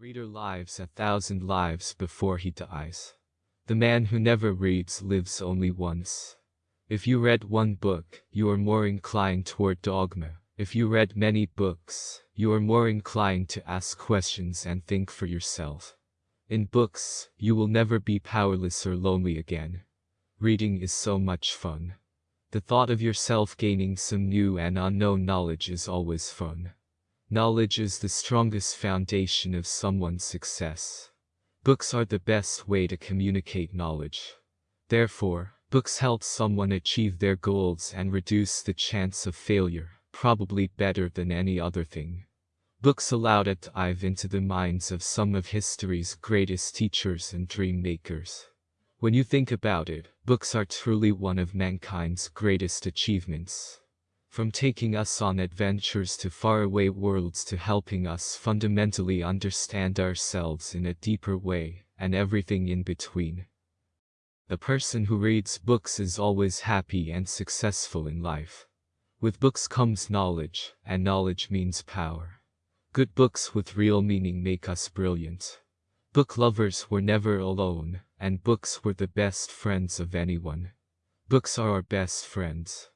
Reader lives a thousand lives before he dies. The man who never reads lives only once. If you read one book, you are more inclined toward dogma. If you read many books, you are more inclined to ask questions and think for yourself. In books, you will never be powerless or lonely again. Reading is so much fun. The thought of yourself gaining some new and unknown knowledge is always fun. Knowledge is the strongest foundation of someone's success. Books are the best way to communicate knowledge. Therefore, books help someone achieve their goals and reduce the chance of failure, probably better than any other thing. Books allowed allow to dive into the minds of some of history's greatest teachers and dream makers. When you think about it, books are truly one of mankind's greatest achievements. From taking us on adventures to faraway worlds to helping us fundamentally understand ourselves in a deeper way, and everything in between. The person who reads books is always happy and successful in life. With books comes knowledge, and knowledge means power. Good books with real meaning make us brilliant. Book lovers were never alone, and books were the best friends of anyone. Books are our best friends.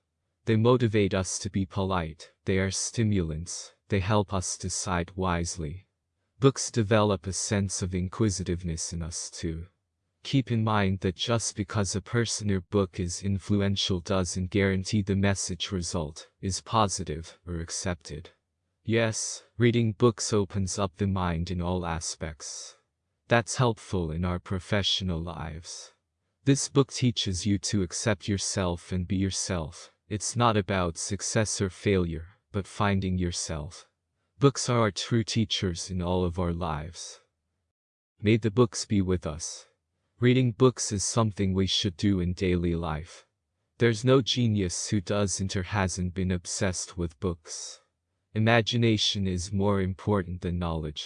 They motivate us to be polite, they are stimulants, they help us decide wisely. Books develop a sense of inquisitiveness in us too. Keep in mind that just because a person or book is influential doesn't guarantee the message result is positive or accepted. Yes, reading books opens up the mind in all aspects. That's helpful in our professional lives. This book teaches you to accept yourself and be yourself, it's not about success or failure, but finding yourself. Books are our true teachers in all of our lives. May the books be with us. Reading books is something we should do in daily life. There's no genius who doesn't or hasn't been obsessed with books. Imagination is more important than knowledge.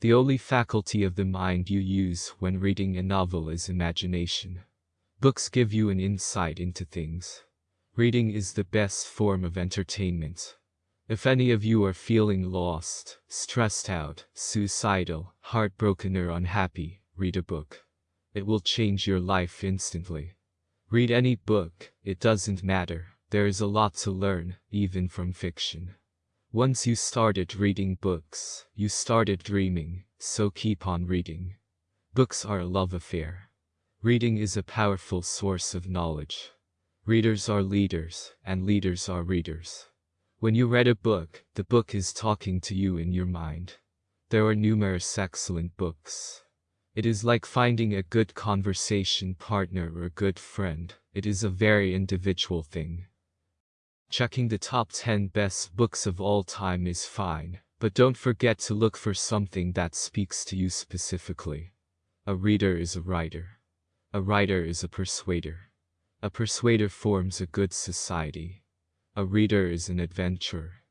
The only faculty of the mind you use when reading a novel is imagination. Books give you an insight into things. Reading is the best form of entertainment. If any of you are feeling lost, stressed out, suicidal, heartbroken or unhappy, read a book. It will change your life instantly. Read any book, it doesn't matter, there is a lot to learn, even from fiction. Once you started reading books, you started dreaming, so keep on reading. Books are a love affair. Reading is a powerful source of knowledge. Readers are leaders, and leaders are readers. When you read a book, the book is talking to you in your mind. There are numerous excellent books. It is like finding a good conversation partner or good friend. It is a very individual thing. Checking the top 10 best books of all time is fine, but don't forget to look for something that speaks to you specifically. A reader is a writer. A writer is a persuader. A persuader forms a good society. A reader is an adventurer.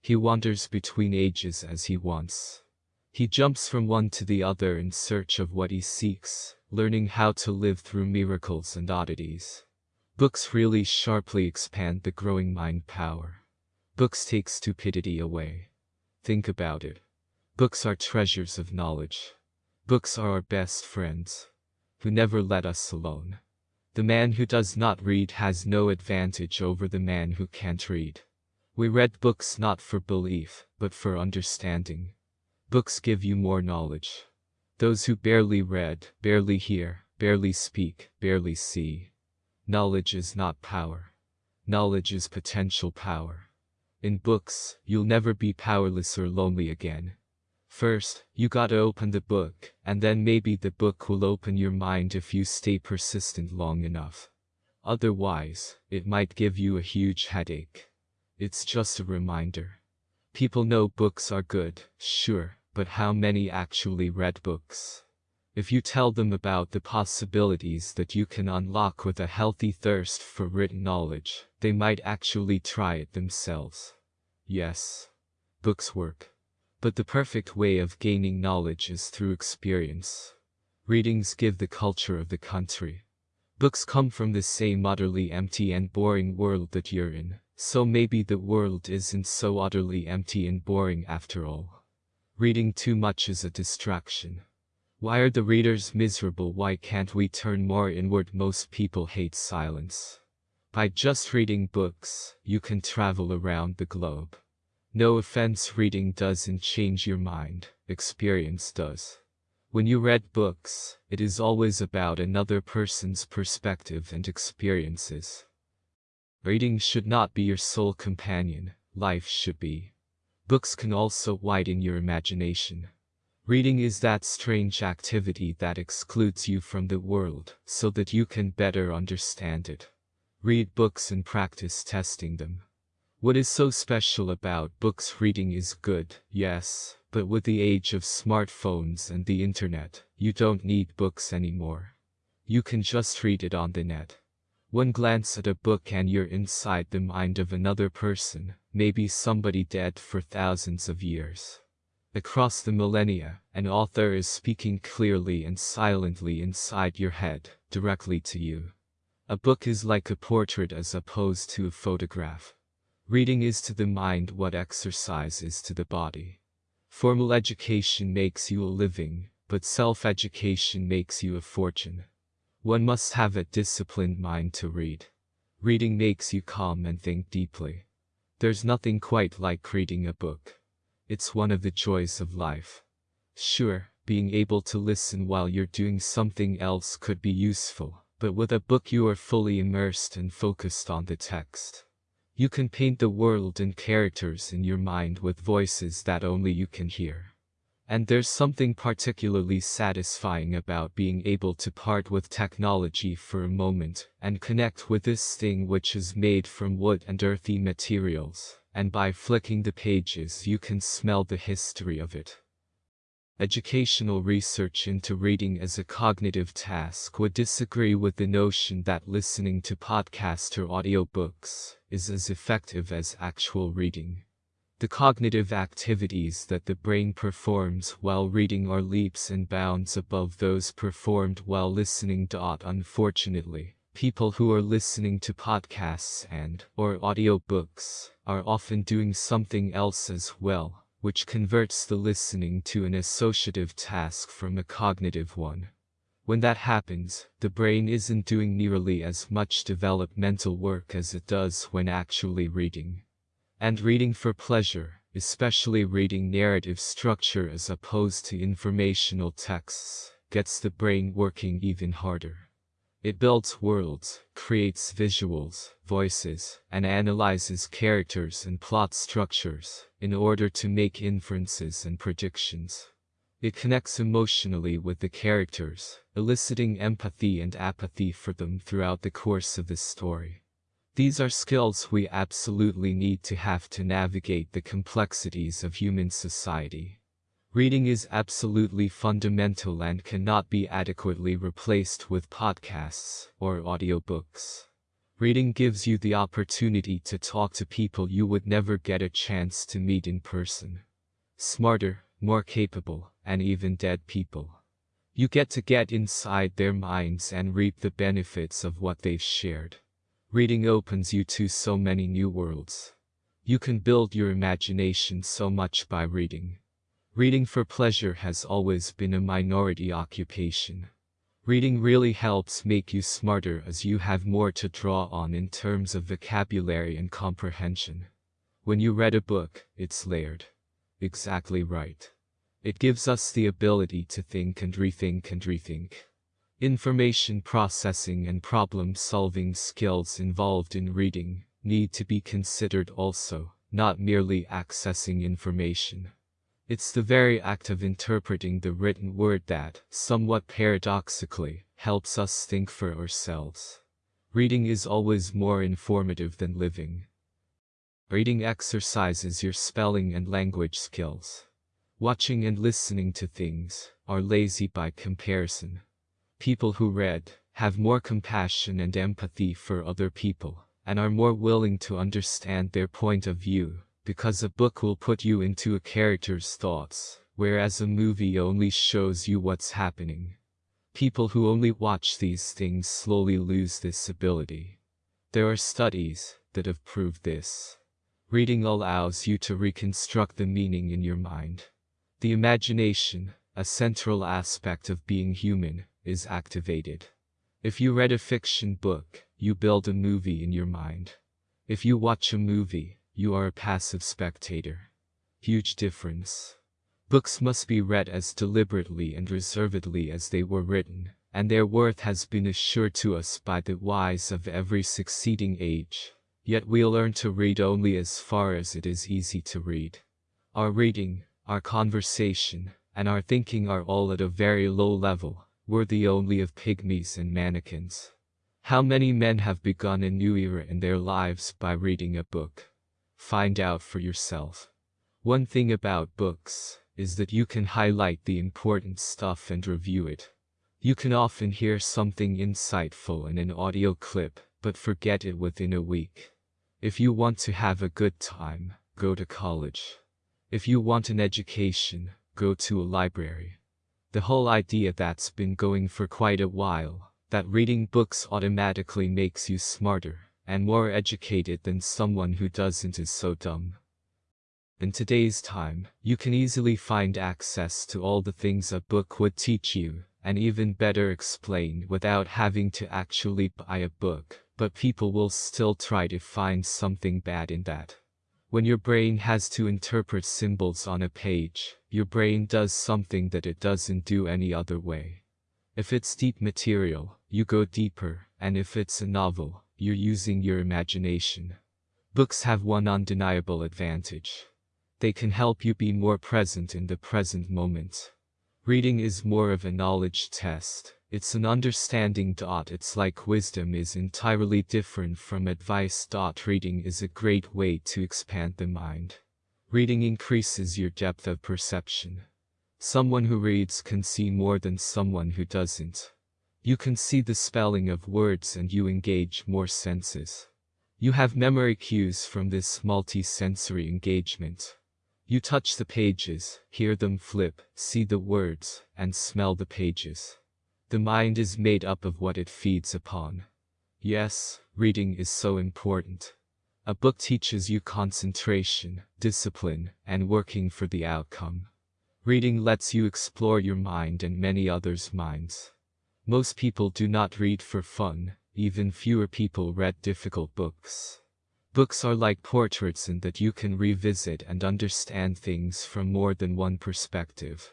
He wanders between ages as he wants. He jumps from one to the other in search of what he seeks, learning how to live through miracles and oddities. Books really sharply expand the growing mind power. Books take stupidity away. Think about it. Books are treasures of knowledge. Books are our best friends, who never let us alone. The man who does not read has no advantage over the man who can't read. We read books not for belief, but for understanding. Books give you more knowledge. Those who barely read, barely hear, barely speak, barely see. Knowledge is not power. Knowledge is potential power. In books, you'll never be powerless or lonely again. First, you gotta open the book, and then maybe the book will open your mind if you stay persistent long enough. Otherwise, it might give you a huge headache. It's just a reminder. People know books are good, sure, but how many actually read books? If you tell them about the possibilities that you can unlock with a healthy thirst for written knowledge, they might actually try it themselves. Yes, books work. But the perfect way of gaining knowledge is through experience. Readings give the culture of the country. Books come from the same utterly empty and boring world that you're in, so maybe the world isn't so utterly empty and boring after all. Reading too much is a distraction. Why are the readers miserable? Why can't we turn more inward? Most people hate silence. By just reading books, you can travel around the globe. No offense, reading doesn't change your mind, experience does. When you read books, it is always about another person's perspective and experiences. Reading should not be your sole companion, life should be. Books can also widen your imagination. Reading is that strange activity that excludes you from the world, so that you can better understand it. Read books and practice testing them. What is so special about books reading is good, yes, but with the age of smartphones and the internet, you don't need books anymore. You can just read it on the net. One glance at a book and you're inside the mind of another person, maybe somebody dead for thousands of years. Across the millennia, an author is speaking clearly and silently inside your head, directly to you. A book is like a portrait as opposed to a photograph. Reading is to the mind what exercise is to the body. Formal education makes you a living, but self-education makes you a fortune. One must have a disciplined mind to read. Reading makes you calm and think deeply. There's nothing quite like reading a book. It's one of the joys of life. Sure, being able to listen while you're doing something else could be useful, but with a book you are fully immersed and focused on the text. You can paint the world and characters in your mind with voices that only you can hear. And there's something particularly satisfying about being able to part with technology for a moment and connect with this thing which is made from wood and earthy materials and by flicking the pages you can smell the history of it. Educational research into reading as a cognitive task would disagree with the notion that listening to podcasts or audiobooks is as effective as actual reading. The cognitive activities that the brain performs while reading are leaps and bounds above those performed while listening. Unfortunately, people who are listening to podcasts and or audiobooks are often doing something else as well, which converts the listening to an associative task from a cognitive one. When that happens, the brain isn't doing nearly as much developmental work as it does when actually reading. And reading for pleasure, especially reading narrative structure as opposed to informational texts, gets the brain working even harder. It builds worlds, creates visuals, voices, and analyzes characters and plot structures in order to make inferences and predictions. It connects emotionally with the characters, eliciting empathy and apathy for them throughout the course of the story. These are skills we absolutely need to have to navigate the complexities of human society. Reading is absolutely fundamental and cannot be adequately replaced with podcasts or audiobooks. Reading gives you the opportunity to talk to people you would never get a chance to meet in person. Smarter, more capable, and even dead people. You get to get inside their minds and reap the benefits of what they've shared. Reading opens you to so many new worlds. You can build your imagination so much by reading. Reading for pleasure has always been a minority occupation. Reading really helps make you smarter as you have more to draw on in terms of vocabulary and comprehension. When you read a book, it's layered. Exactly right. It gives us the ability to think and rethink and rethink. Information processing and problem-solving skills involved in reading need to be considered also, not merely accessing information. It's the very act of interpreting the written word that, somewhat paradoxically, helps us think for ourselves. Reading is always more informative than living. Reading exercises your spelling and language skills. Watching and listening to things are lazy by comparison. People who read have more compassion and empathy for other people and are more willing to understand their point of view because a book will put you into a character's thoughts, whereas a movie only shows you what's happening. People who only watch these things slowly lose this ability. There are studies that have proved this. Reading allows you to reconstruct the meaning in your mind. The imagination, a central aspect of being human, is activated. If you read a fiction book, you build a movie in your mind. If you watch a movie, you are a passive spectator. Huge difference. Books must be read as deliberately and reservedly as they were written, and their worth has been assured to us by the wise of every succeeding age. Yet we learn to read only as far as it is easy to read. Our reading, our conversation, and our thinking are all at a very low level, worthy only of pygmies and mannequins. How many men have begun a new era in their lives by reading a book? Find out for yourself. One thing about books is that you can highlight the important stuff and review it. You can often hear something insightful in an audio clip, but forget it within a week. If you want to have a good time, go to college. If you want an education, go to a library. The whole idea that's been going for quite a while, that reading books automatically makes you smarter and more educated than someone who doesn't is so dumb. In today's time, you can easily find access to all the things a book would teach you, and even better explain without having to actually buy a book, but people will still try to find something bad in that. When your brain has to interpret symbols on a page, your brain does something that it doesn't do any other way. If it's deep material, you go deeper, and if it's a novel, you're using your imagination. Books have one undeniable advantage. They can help you be more present in the present moment. Reading is more of a knowledge test. It's an understanding dot. It's like wisdom is entirely different from advice dot. Reading is a great way to expand the mind. Reading increases your depth of perception. Someone who reads can see more than someone who doesn't. You can see the spelling of words and you engage more senses. You have memory cues from this multi-sensory engagement. You touch the pages, hear them flip, see the words, and smell the pages. The mind is made up of what it feeds upon. Yes, reading is so important. A book teaches you concentration, discipline, and working for the outcome. Reading lets you explore your mind and many others' minds. Most people do not read for fun, even fewer people read difficult books. Books are like portraits in that you can revisit and understand things from more than one perspective.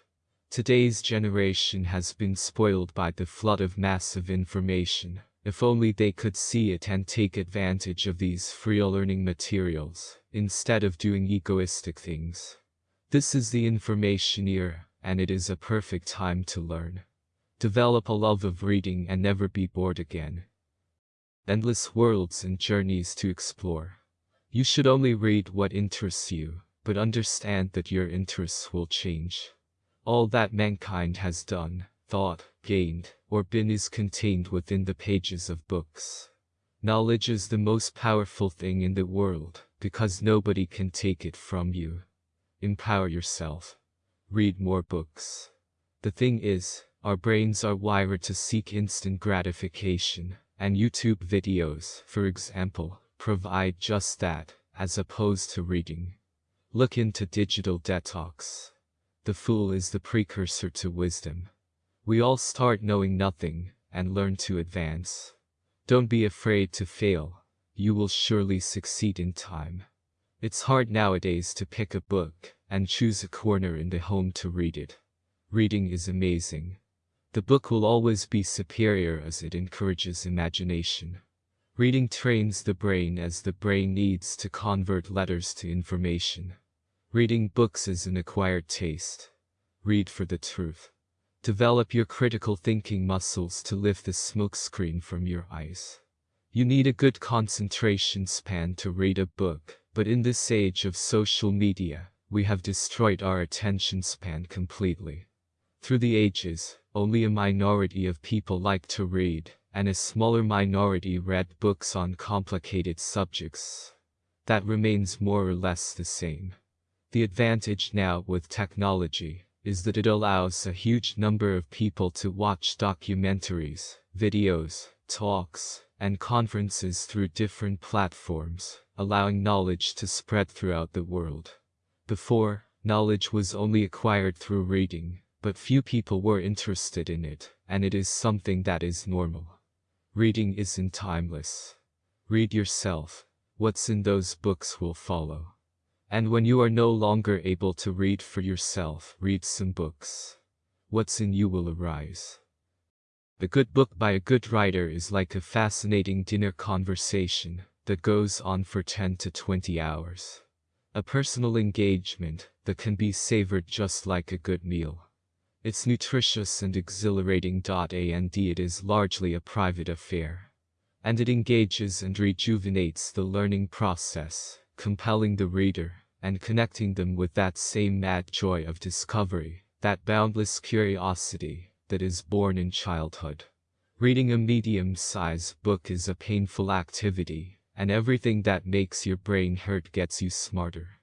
Today's generation has been spoiled by the flood of massive information. If only they could see it and take advantage of these free learning materials, instead of doing egoistic things. This is the information era, and it is a perfect time to learn. Develop a love of reading and never be bored again. Endless worlds and journeys to explore. You should only read what interests you, but understand that your interests will change. All that mankind has done, thought, gained, or been is contained within the pages of books. Knowledge is the most powerful thing in the world, because nobody can take it from you. Empower yourself. Read more books. The thing is, our brains are wired to seek instant gratification, and YouTube videos, for example, provide just that, as opposed to reading. Look into digital detox. The fool is the precursor to wisdom. We all start knowing nothing and learn to advance. Don't be afraid to fail. You will surely succeed in time. It's hard nowadays to pick a book and choose a corner in the home to read it. Reading is amazing. The book will always be superior as it encourages imagination. Reading trains the brain as the brain needs to convert letters to information. Reading books is an acquired taste. Read for the truth. Develop your critical thinking muscles to lift the smokescreen from your eyes. You need a good concentration span to read a book, but in this age of social media, we have destroyed our attention span completely. Through the ages, only a minority of people like to read, and a smaller minority read books on complicated subjects. That remains more or less the same. The advantage now with technology is that it allows a huge number of people to watch documentaries, videos, talks, and conferences through different platforms, allowing knowledge to spread throughout the world. Before, Knowledge was only acquired through reading, but few people were interested in it, and it is something that is normal. Reading isn't timeless. Read yourself. What's in those books will follow. And when you are no longer able to read for yourself, read some books. What's in you will arise. A good book by a good writer is like a fascinating dinner conversation that goes on for 10 to 20 hours. A personal engagement that can be savored just like a good meal. It's nutritious and exhilarating. And it is largely a private affair. And it engages and rejuvenates the learning process, compelling the reader, and connecting them with that same mad joy of discovery, that boundless curiosity, that is born in childhood. Reading a medium-sized book is a painful activity, and everything that makes your brain hurt gets you smarter.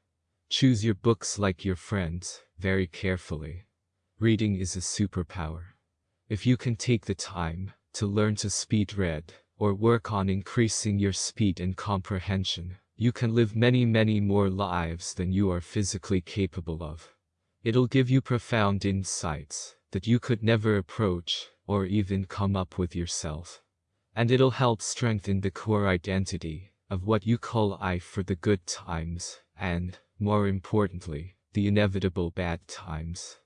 Choose your books like your friends, very carefully. Reading is a superpower. If you can take the time to learn to speed read, or work on increasing your speed and comprehension, you can live many many more lives than you are physically capable of. It'll give you profound insights that you could never approach or even come up with yourself. And it'll help strengthen the core identity of what you call I for the good times and, more importantly, the inevitable bad times.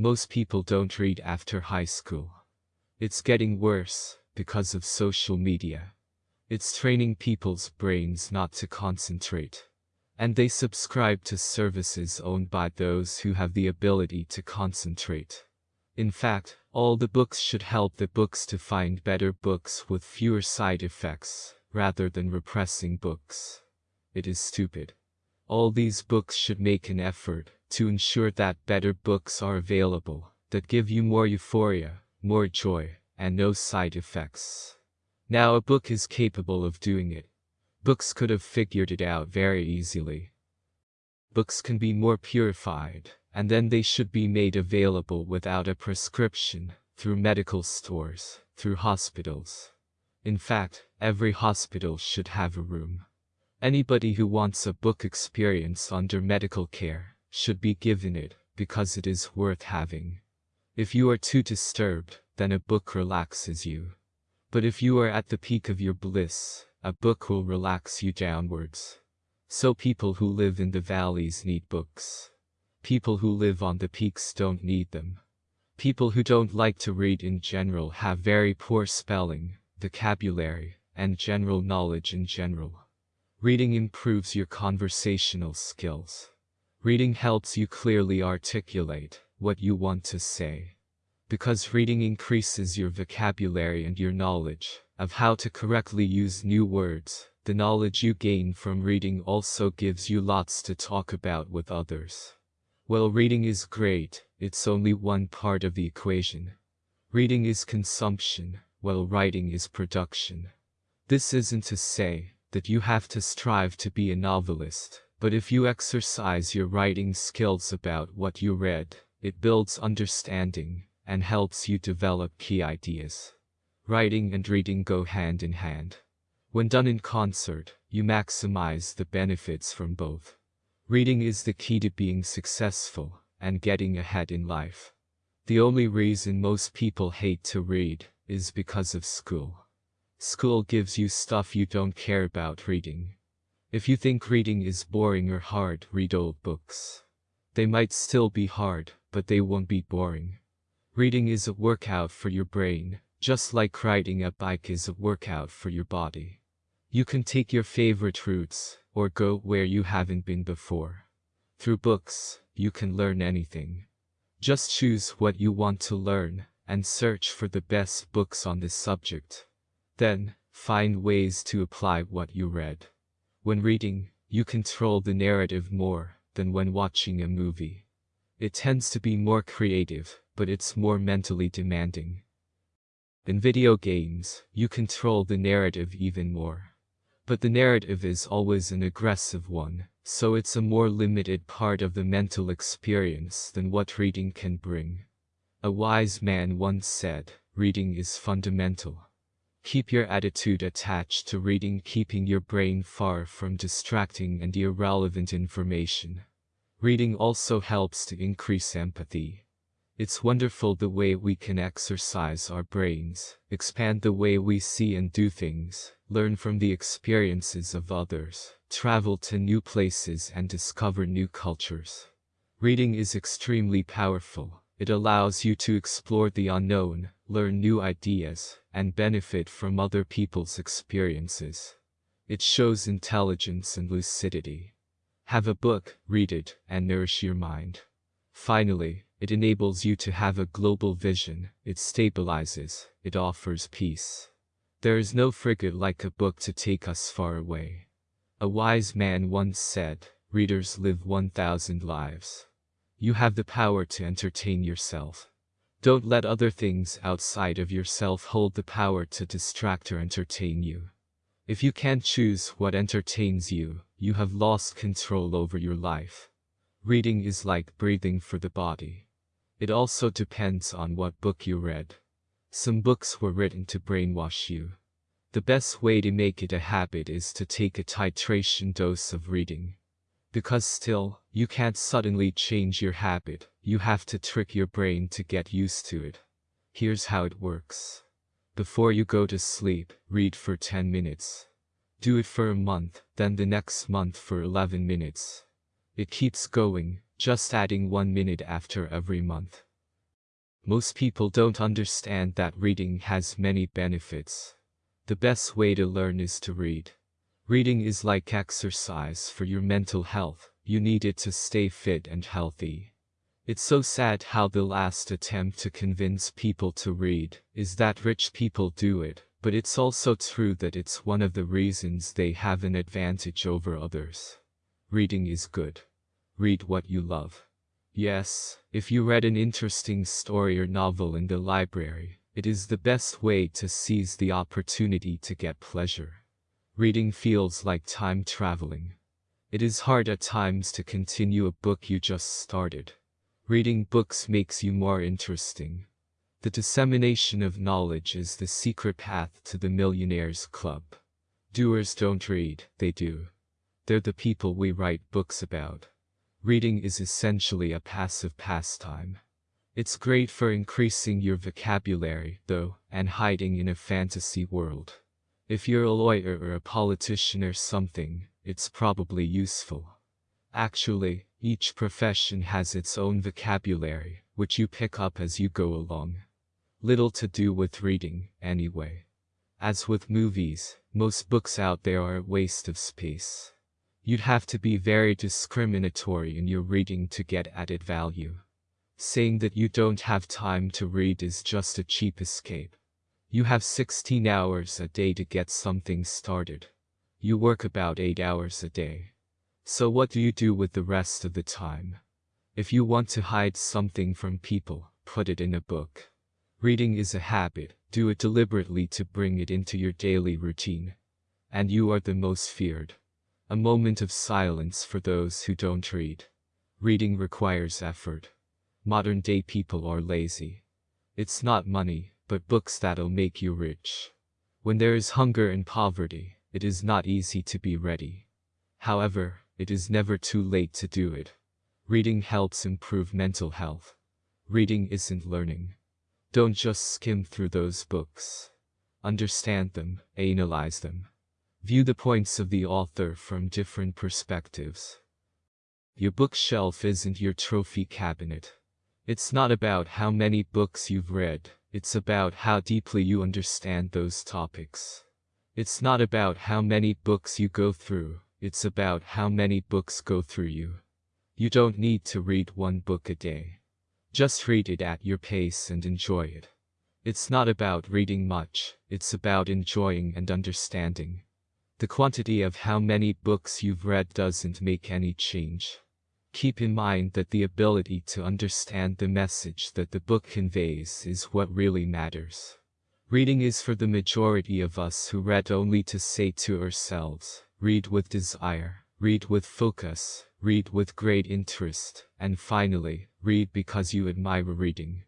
Most people don't read after high school. It's getting worse because of social media. It's training people's brains not to concentrate. And they subscribe to services owned by those who have the ability to concentrate. In fact, all the books should help the books to find better books with fewer side effects, rather than repressing books. It is stupid. All these books should make an effort to ensure that better books are available, that give you more euphoria, more joy, and no side effects. Now a book is capable of doing it. Books could have figured it out very easily. Books can be more purified, and then they should be made available without a prescription, through medical stores, through hospitals. In fact, every hospital should have a room. Anybody who wants a book experience under medical care should be given it, because it is worth having. If you are too disturbed, then a book relaxes you. But if you are at the peak of your bliss, a book will relax you downwards. So people who live in the valleys need books. People who live on the peaks don't need them. People who don't like to read in general have very poor spelling, vocabulary, and general knowledge in general. Reading improves your conversational skills. Reading helps you clearly articulate what you want to say. Because reading increases your vocabulary and your knowledge of how to correctly use new words, the knowledge you gain from reading also gives you lots to talk about with others. While reading is great, it's only one part of the equation. Reading is consumption, while writing is production. This isn't to say that you have to strive to be a novelist, but if you exercise your writing skills about what you read, it builds understanding and helps you develop key ideas. Writing and reading go hand in hand. When done in concert, you maximize the benefits from both. Reading is the key to being successful and getting ahead in life. The only reason most people hate to read is because of school. School gives you stuff you don't care about reading. If you think reading is boring or hard, read old books. They might still be hard, but they won't be boring. Reading is a workout for your brain, just like riding a bike is a workout for your body. You can take your favorite routes, or go where you haven't been before. Through books, you can learn anything. Just choose what you want to learn, and search for the best books on this subject. Then, find ways to apply what you read. When reading, you control the narrative more than when watching a movie. It tends to be more creative, but it's more mentally demanding. In video games, you control the narrative even more. But the narrative is always an aggressive one, so it's a more limited part of the mental experience than what reading can bring. A wise man once said, reading is fundamental. Keep your attitude attached to reading keeping your brain far from distracting and irrelevant information. Reading also helps to increase empathy. It's wonderful the way we can exercise our brains, expand the way we see and do things, learn from the experiences of others, travel to new places and discover new cultures. Reading is extremely powerful. It allows you to explore the unknown, learn new ideas, and benefit from other people's experiences. It shows intelligence and lucidity. Have a book, read it, and nourish your mind. Finally, it enables you to have a global vision, it stabilizes, it offers peace. There is no frigate like a book to take us far away. A wise man once said, readers live 1,000 lives. You have the power to entertain yourself. Don't let other things outside of yourself hold the power to distract or entertain you. If you can't choose what entertains you, you have lost control over your life. Reading is like breathing for the body. It also depends on what book you read. Some books were written to brainwash you. The best way to make it a habit is to take a titration dose of reading. Because still, you can't suddenly change your habit, you have to trick your brain to get used to it. Here's how it works. Before you go to sleep, read for 10 minutes. Do it for a month, then the next month for 11 minutes. It keeps going, just adding one minute after every month. Most people don't understand that reading has many benefits. The best way to learn is to read. Reading is like exercise for your mental health, you need it to stay fit and healthy. It's so sad how the last attempt to convince people to read is that rich people do it, but it's also true that it's one of the reasons they have an advantage over others. Reading is good. Read what you love. Yes, if you read an interesting story or novel in the library, it is the best way to seize the opportunity to get pleasure. Reading feels like time traveling. It is hard at times to continue a book you just started. Reading books makes you more interesting. The dissemination of knowledge is the secret path to the millionaire's club. Doers don't read, they do. They're the people we write books about. Reading is essentially a passive pastime. It's great for increasing your vocabulary, though, and hiding in a fantasy world. If you're a lawyer or a politician or something, it's probably useful. Actually, each profession has its own vocabulary, which you pick up as you go along. Little to do with reading, anyway. As with movies, most books out there are a waste of space. You'd have to be very discriminatory in your reading to get added value. Saying that you don't have time to read is just a cheap escape. You have 16 hours a day to get something started. You work about 8 hours a day. So what do you do with the rest of the time? If you want to hide something from people, put it in a book. Reading is a habit, do it deliberately to bring it into your daily routine. And you are the most feared. A moment of silence for those who don't read. Reading requires effort. Modern day people are lazy. It's not money, but books that'll make you rich. When there is hunger and poverty, it is not easy to be ready. However, it is never too late to do it. Reading helps improve mental health. Reading isn't learning. Don't just skim through those books. Understand them, analyze them. View the points of the author from different perspectives. Your bookshelf isn't your trophy cabinet. It's not about how many books you've read, it's about how deeply you understand those topics. It's not about how many books you go through, it's about how many books go through you. You don't need to read one book a day. Just read it at your pace and enjoy it. It's not about reading much, it's about enjoying and understanding. The quantity of how many books you've read doesn't make any change. Keep in mind that the ability to understand the message that the book conveys is what really matters. Reading is for the majority of us who read only to say to ourselves, read with desire, read with focus, read with great interest, and finally, read because you admire reading.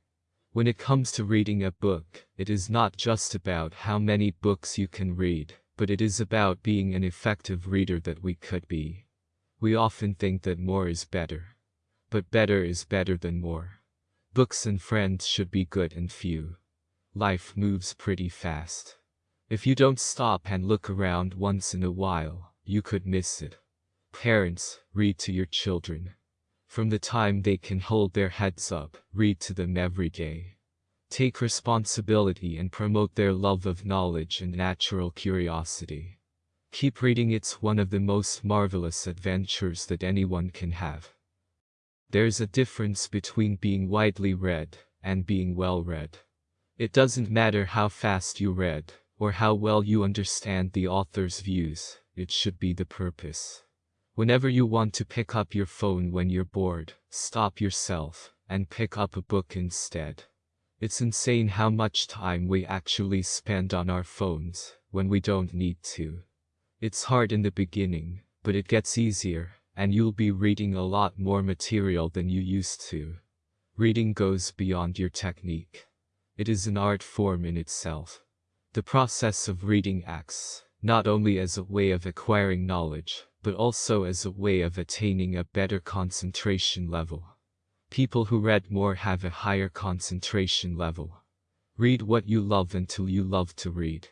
When it comes to reading a book, it is not just about how many books you can read, but it is about being an effective reader that we could be. We often think that more is better. but better is better than more. Books and friends should be good and few. Life moves pretty fast. If you don't stop and look around once in a while, you could miss it. Parents, read to your children. From the time they can hold their heads up, read to them every day. Take responsibility and promote their love of knowledge and natural curiosity. Keep reading it's one of the most marvelous adventures that anyone can have. There's a difference between being widely read and being well read. It doesn't matter how fast you read, or how well you understand the author's views, it should be the purpose. Whenever you want to pick up your phone when you're bored, stop yourself and pick up a book instead. It's insane how much time we actually spend on our phones when we don't need to. It's hard in the beginning, but it gets easier, and you'll be reading a lot more material than you used to. Reading goes beyond your technique. It is an art form in itself. The process of reading acts, not only as a way of acquiring knowledge, but also as a way of attaining a better concentration level. People who read more have a higher concentration level. Read what you love until you love to read.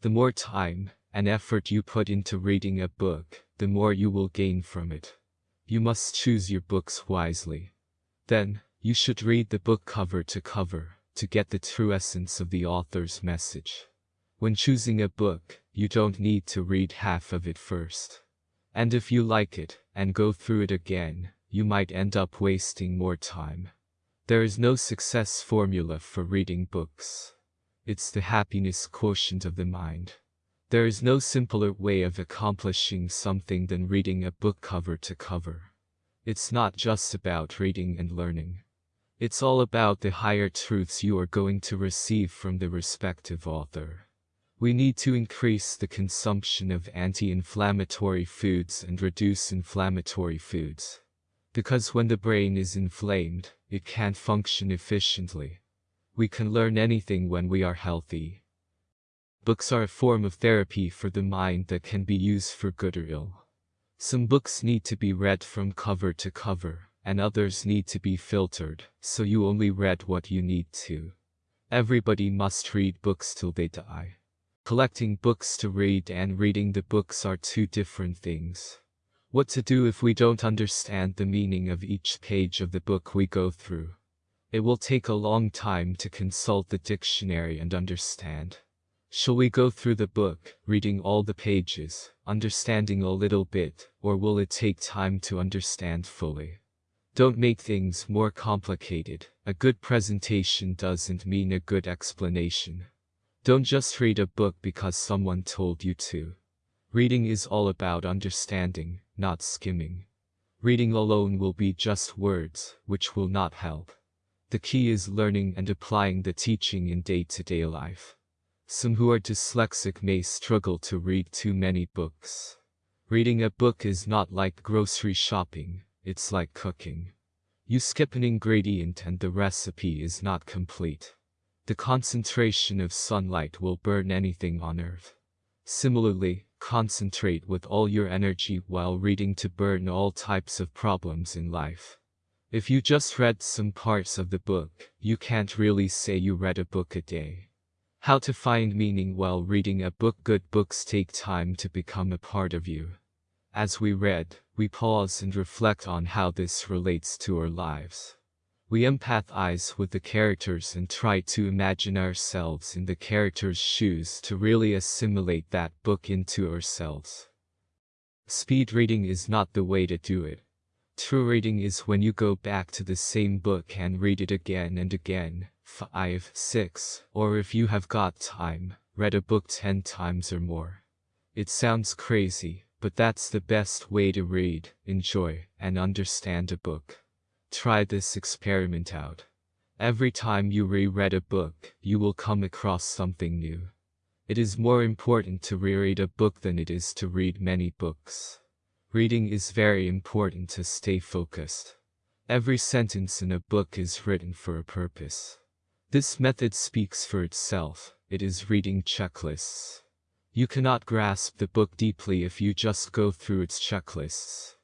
The more time and effort you put into reading a book, the more you will gain from it. You must choose your books wisely. Then, you should read the book cover to cover to get the true essence of the author's message. When choosing a book, you don't need to read half of it first. And if you like it, and go through it again, you might end up wasting more time. There is no success formula for reading books. It's the happiness quotient of the mind. There is no simpler way of accomplishing something than reading a book cover to cover. It's not just about reading and learning. It's all about the higher truths you are going to receive from the respective author. We need to increase the consumption of anti-inflammatory foods and reduce inflammatory foods. Because when the brain is inflamed, it can't function efficiently. We can learn anything when we are healthy. Books are a form of therapy for the mind that can be used for good or ill. Some books need to be read from cover to cover and others need to be filtered, so you only read what you need to. Everybody must read books till they die. Collecting books to read and reading the books are two different things. What to do if we don't understand the meaning of each page of the book we go through? It will take a long time to consult the dictionary and understand. Shall we go through the book, reading all the pages, understanding a little bit, or will it take time to understand fully? Don't make things more complicated. A good presentation doesn't mean a good explanation. Don't just read a book because someone told you to. Reading is all about understanding, not skimming. Reading alone will be just words, which will not help. The key is learning and applying the teaching in day-to-day -day life. Some who are dyslexic may struggle to read too many books. Reading a book is not like grocery shopping, it's like cooking. You skip an ingredient and the recipe is not complete. The concentration of sunlight will burn anything on earth. Similarly, concentrate with all your energy while reading to burn all types of problems in life. If you just read some parts of the book, you can't really say you read a book a day. How to find meaning while reading a book Good books take time to become a part of you. As we read, we pause and reflect on how this relates to our lives. We empathize with the characters and try to imagine ourselves in the character's shoes to really assimilate that book into ourselves. Speed reading is not the way to do it. True reading is when you go back to the same book and read it again and again, 5, 6, or if you have got time, read a book 10 times or more. It sounds crazy, but that's the best way to read, enjoy, and understand a book. Try this experiment out. Every time you reread a book, you will come across something new. It is more important to reread a book than it is to read many books. Reading is very important to stay focused. Every sentence in a book is written for a purpose. This method speaks for itself, it is reading checklists. You cannot grasp the book deeply if you just go through its checklists.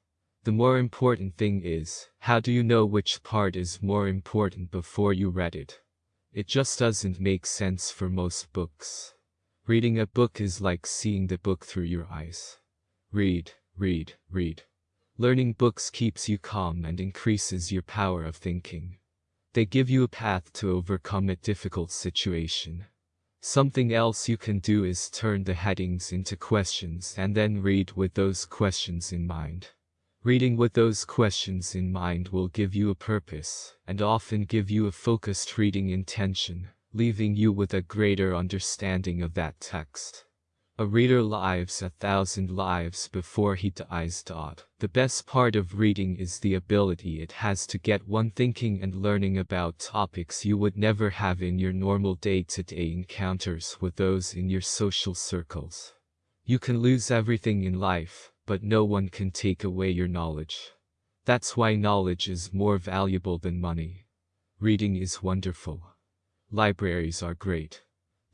The more important thing is, how do you know which part is more important before you read it? It just doesn't make sense for most books. Reading a book is like seeing the book through your eyes. Read, read, read. Learning books keeps you calm and increases your power of thinking. They give you a path to overcome a difficult situation. Something else you can do is turn the headings into questions and then read with those questions in mind. Reading with those questions in mind will give you a purpose, and often give you a focused reading intention, leaving you with a greater understanding of that text. A reader lives a thousand lives before he dies. The best part of reading is the ability it has to get one thinking and learning about topics you would never have in your normal day-to-day -day encounters with those in your social circles. You can lose everything in life, but no one can take away your knowledge. That's why knowledge is more valuable than money. Reading is wonderful. Libraries are great.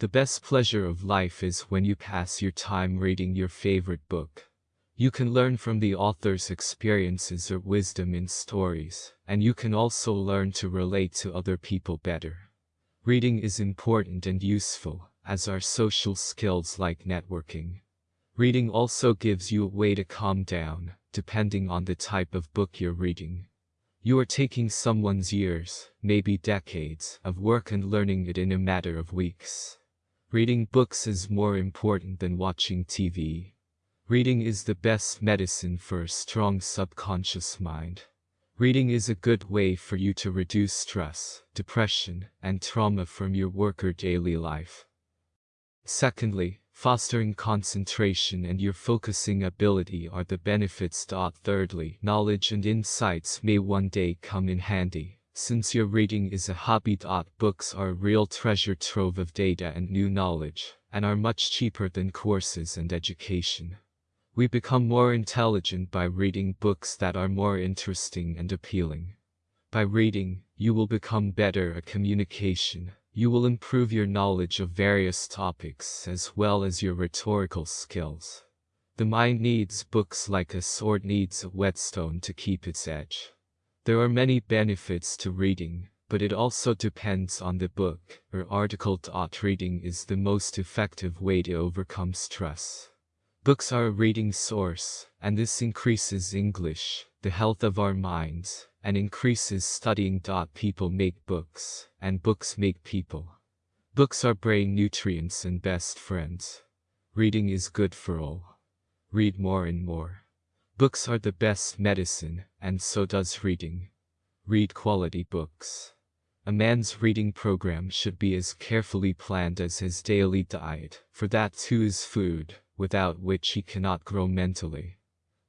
The best pleasure of life is when you pass your time reading your favorite book. You can learn from the author's experiences or wisdom in stories, and you can also learn to relate to other people better. Reading is important and useful, as are social skills like networking. Reading also gives you a way to calm down, depending on the type of book you're reading. You are taking someone's years, maybe decades, of work and learning it in a matter of weeks. Reading books is more important than watching TV. Reading is the best medicine for a strong subconscious mind. Reading is a good way for you to reduce stress, depression, and trauma from your work or daily life. Secondly, fostering concentration and your focusing ability are the benefits. Thirdly, knowledge and insights may one day come in handy. Since your reading is a hobby. Books are a real treasure trove of data and new knowledge, and are much cheaper than courses and education. We become more intelligent by reading books that are more interesting and appealing. By reading, you will become better at communication, you will improve your knowledge of various topics as well as your rhetorical skills. The mind needs books like a sword needs a whetstone to keep its edge. There are many benefits to reading, but it also depends on the book or article. Reading is the most effective way to overcome stress. Books are a reading source, and this increases English, the health of our minds, and increases studying. People make books, and books make people. Books are brain nutrients and best friends. Reading is good for all. Read more and more. Books are the best medicine, and so does reading. Read quality books. A man's reading program should be as carefully planned as his daily diet, for that too is food, without which he cannot grow mentally.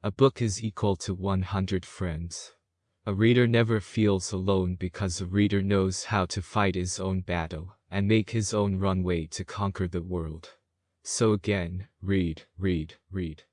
A book is equal to 100 friends. A reader never feels alone because a reader knows how to fight his own battle and make his own runway to conquer the world. So again, read, read, read.